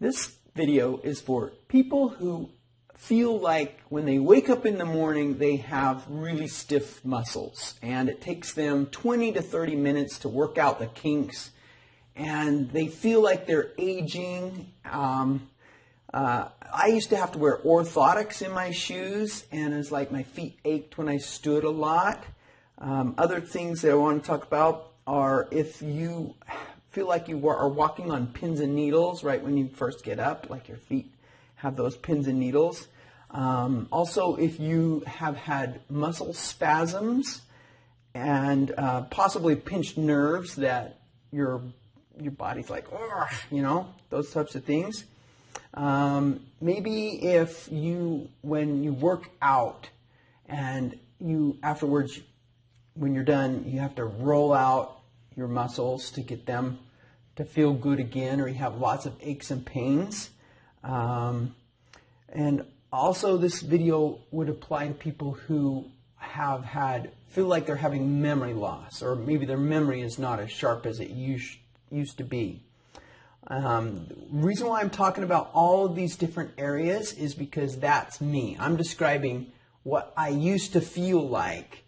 This video is for people who feel like when they wake up in the morning, they have really stiff muscles and it takes them 20 to 30 minutes to work out the kinks and they feel like they're aging. Um, uh, I used to have to wear orthotics in my shoes and it's like my feet ached when I stood a lot. Um, other things that I want to talk about are if you feel like you are walking on pins and needles right when you first get up, like your feet have those pins and needles. Um, also, if you have had muscle spasms and uh, possibly pinched nerves that your your body's like, you know, those types of things. Um, maybe if you, when you work out and you afterwards, when you're done, you have to roll out your muscles to get them to feel good again, or you have lots of aches and pains. Um, and also, this video would apply to people who have had feel like they're having memory loss, or maybe their memory is not as sharp as it used used to be. Um, reason why I'm talking about all of these different areas is because that's me. I'm describing what I used to feel like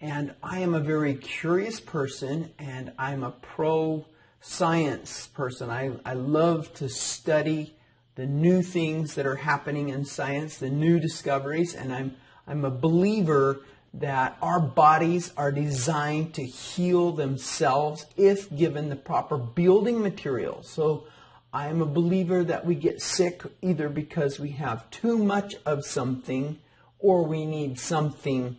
and I am a very curious person and I'm a pro science person. I, I love to study the new things that are happening in science, the new discoveries, and I'm, I'm a believer that our bodies are designed to heal themselves if given the proper building material. So I am a believer that we get sick either because we have too much of something or we need something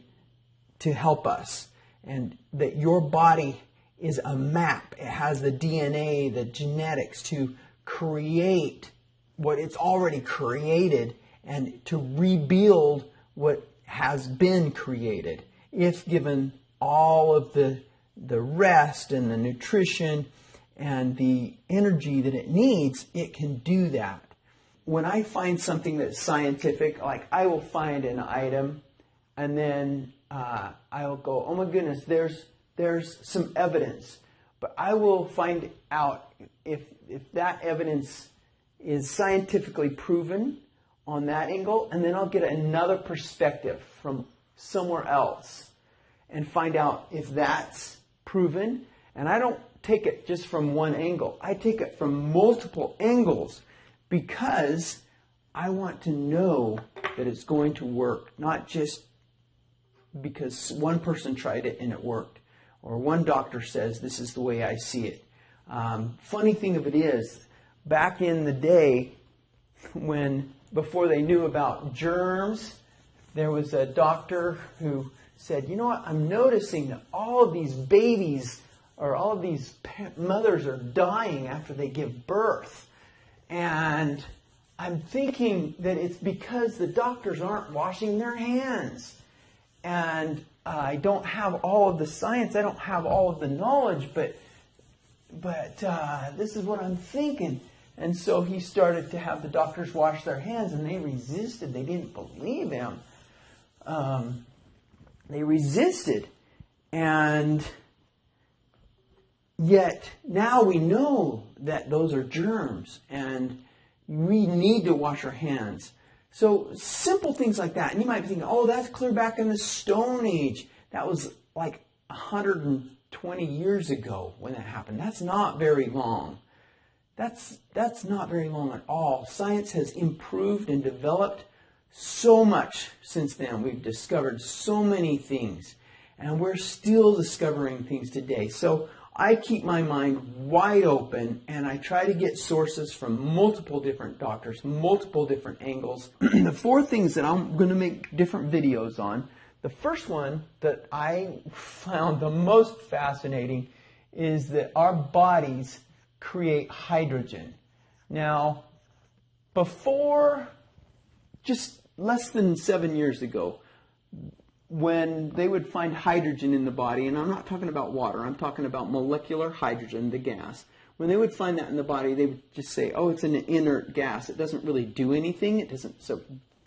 to help us. And that your body is a map. It has the DNA, the genetics to create what it's already created and to rebuild what has been created if given all of the the rest and the nutrition and the energy that it needs, it can do that. When I find something that's scientific, like I will find an item and then uh, I'll go, oh my goodness, there's there's some evidence, but I will find out if if that evidence is scientifically proven on that angle, and then I'll get another perspective from somewhere else and find out if that's proven. And I don't take it just from one angle, I take it from multiple angles because I want to know that it's going to work, not just because one person tried it and it worked, or one doctor says this is the way I see it. Um, funny thing of it is, back in the day when before they knew about germs, there was a doctor who said, you know what, I'm noticing that all of these babies or all of these mothers are dying after they give birth. And I'm thinking that it's because the doctors aren't washing their hands. And I don't have all of the science, I don't have all of the knowledge, but but uh, this is what I'm thinking. And so he started to have the doctors wash their hands, and they resisted. They didn't believe him. Um, they resisted. And yet now we know that those are germs, and we need to wash our hands. So simple things like that. And you might be thinking, oh, that's clear back in the Stone Age. That was like 120 years ago when that happened. That's not very long. That's, that's not very long at all. Science has improved and developed so much since then. We've discovered so many things, and we're still discovering things today. So I keep my mind wide open and I try to get sources from multiple different doctors, multiple different angles. the four things that I'm going to make different videos on. The first one that I found the most fascinating is that our bodies create hydrogen. Now, before just less than seven years ago, when they would find hydrogen in the body, and I'm not talking about water, I'm talking about molecular hydrogen, the gas. When they would find that in the body, they would just say, "Oh, it's an inert gas. It doesn't really do anything. It doesn't. So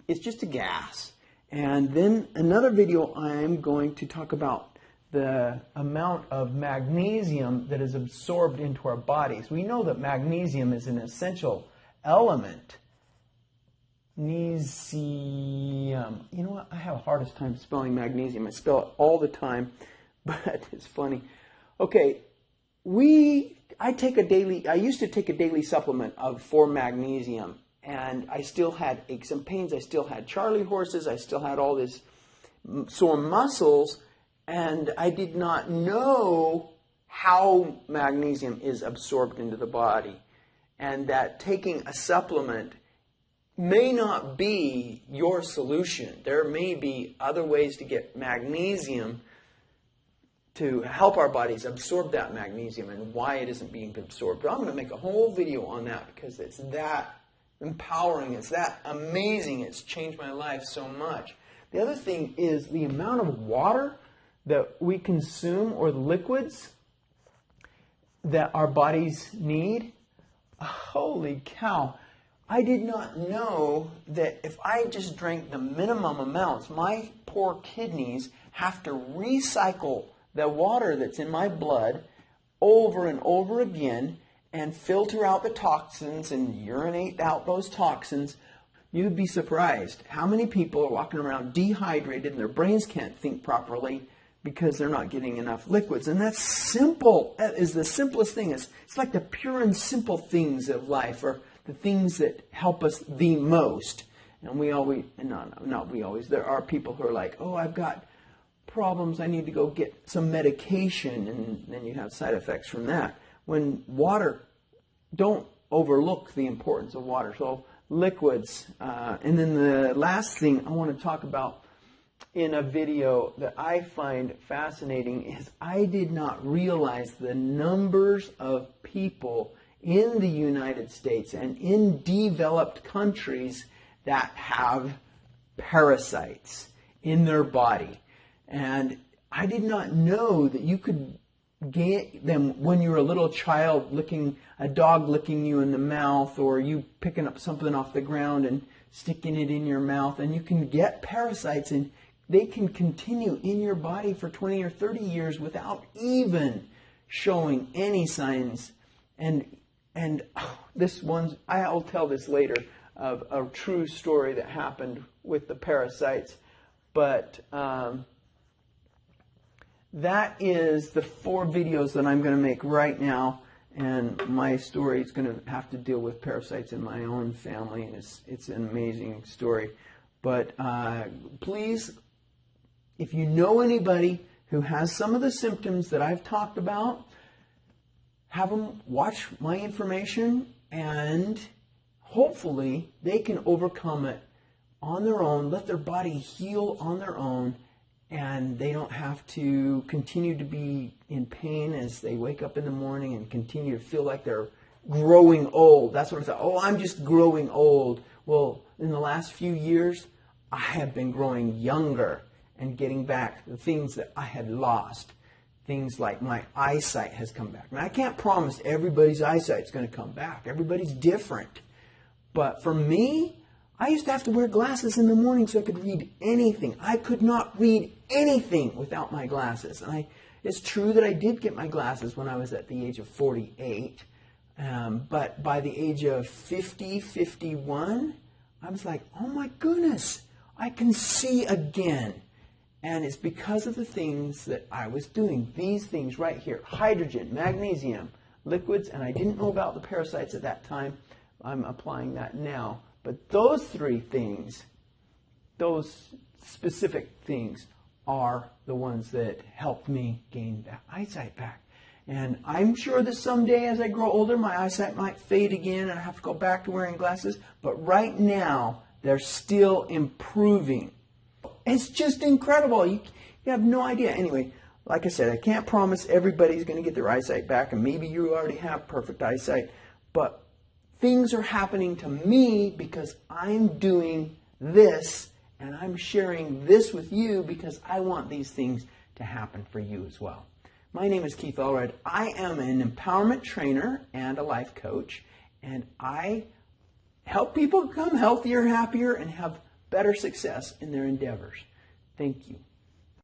it's just a gas." And then another video, I'm going to talk about the amount of magnesium that is absorbed into our bodies. We know that magnesium is an essential element. Magnesium. You know what? I have a hardest time spelling magnesium. I spell it all the time, but it's funny. Okay, we I take a daily I used to take a daily supplement of for magnesium and I still had aches and pains. I still had Charlie horses. I still had all this sore muscles and I did not know how magnesium is absorbed into the body and that taking a supplement may not be your solution. There may be other ways to get magnesium to help our bodies absorb that magnesium and why it isn't being absorbed. But I'm going to make a whole video on that because it's that empowering, it's that amazing, it's changed my life so much. The other thing is the amount of water that we consume or the liquids that our bodies need. Holy cow. I did not know that if I just drank the minimum amounts, my poor kidneys have to recycle the water that's in my blood over and over again and filter out the toxins and urinate out those toxins. You'd be surprised how many people are walking around dehydrated and their brains can't think properly because they're not getting enough liquids. And that's simple. That is the simplest thing. It's, it's like the pure and simple things of life or the things that help us the most. And we always, and not, not we always, there are people who are like, oh, I've got problems, I need to go get some medication, and then you have side effects from that. When water, don't overlook the importance of water. So liquids. Uh, and then the last thing I want to talk about in a video that I find fascinating is I did not realize the numbers of people in the United States and in developed countries that have parasites in their body. And I did not know that you could get them when you're a little child licking a dog licking you in the mouth or you picking up something off the ground and sticking it in your mouth and you can get parasites and they can continue in your body for 20 or 30 years without even showing any signs. And and this one, I'll tell this later of a true story that happened with the parasites. But um, that is the four videos that I'm going to make right now. And my story is going to have to deal with parasites in my own family, and it's it's an amazing story. But uh, please if you know anybody who has some of the symptoms that I've talked about, have them watch my information and hopefully they can overcome it on their own, let their body heal on their own, and they don't have to continue to be in pain as they wake up in the morning and continue to feel like they're growing old. That's what I thought. Oh, I'm just growing old. Well, in the last few years, I have been growing younger and getting back the things that I had lost. Things like my eyesight has come back. Now, I can't promise everybody's eyesight is going to come back. Everybody's different. But for me, I used to have to wear glasses in the morning so I could read anything. I could not read anything without my glasses. And I, it's true that I did get my glasses when I was at the age of 48. Um, but by the age of 50, 51, I was like, oh my goodness, I can see again. And it's because of the things that I was doing. These things right here hydrogen, magnesium, liquids, and I didn't know about the parasites at that time. I'm applying that now. But those three things, those specific things, are the ones that helped me gain that eyesight back. And I'm sure that someday as I grow older, my eyesight might fade again and I have to go back to wearing glasses. But right now, they're still improving. It's just incredible. You, you have no idea. Anyway, like I said, I can't promise everybody's going to get their eyesight back, and maybe you already have perfect eyesight, but things are happening to me because I'm doing this, and I'm sharing this with you because I want these things to happen for you as well. My name is Keith Allred. I am an empowerment trainer and a life coach, and I help people become healthier, happier, and have better success in their endeavors. Thank you.